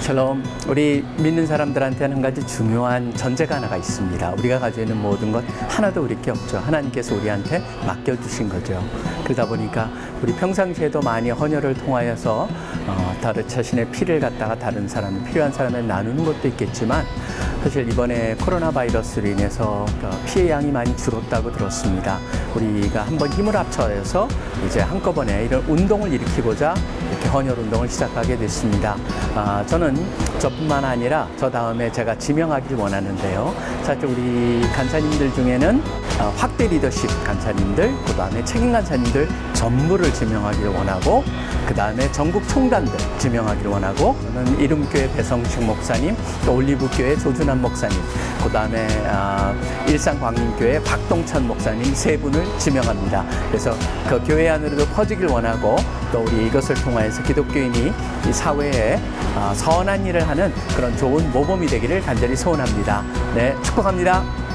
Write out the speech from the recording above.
샬롬. 우리 믿는 사람들한테는 한 가지 중요한 전제가 하나가 있습니다. 우리가 가지고 있는 모든 것 하나도 우리 게 없죠. 하나님께서 우리한테 맡겨주신 거죠. 그러다 보니까 우리 평상시에도 많이 헌혈을 통하여서 어, 다른 자신의 피를 갖다가 다른 사람, 필요한 사람에 나누는 것도 있겠지만 사실 이번에 코로나 바이러스로 인해서 그 피해 양이 많이 줄었다고 들었습니다. 우리가 한번 힘을 합쳐서 이제 한꺼번에 이런 운동을 일으키고자 이렇게 헌혈 운동을 시작하게 됐습니다. 아, 저는 저뿐만 아니라 저 다음에 제가 지명하길 원하는데요. 사실 우리 간사님들 중에는 어, 확대 리더십 간사님들, 그 다음에 책임 간사님들 전부를 지명하기를 원하고, 그 다음에 전국 총단들 지명하기를 원하고, 저는 이름교회 배성식 목사님, 또 올리브교회 조준환 목사님, 그 다음에 아, 일산광림교회 박동찬 목사님 세 분을 지명합니다. 그래서 그 교회 안으로도 퍼지길 원하고, 또 우리 이것을 통 하여서 기독교인이 이 사회에 아, 선한 일을 하는 그런 좋은 모범이 되기를 간절히 소원합니다. 네, 축복합니다.